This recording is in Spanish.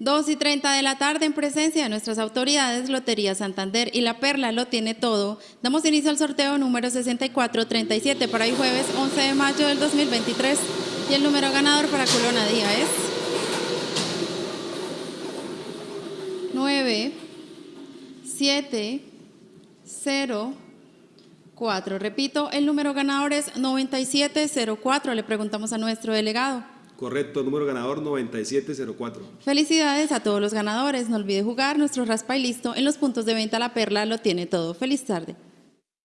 2 y 30 de la tarde, en presencia de nuestras autoridades, Lotería Santander y La Perla lo tiene todo. Damos inicio al sorteo número 6437 para hoy jueves 11 de mayo del 2023. Y el número ganador para Colona Día es 9, 7, 0, 4. Repito, el número ganador es 9704. Le preguntamos a nuestro delegado. Correcto, número ganador 9704. Felicidades a todos los ganadores. No olvide jugar nuestro raspa y listo. En los puntos de venta La Perla lo tiene todo. Feliz tarde.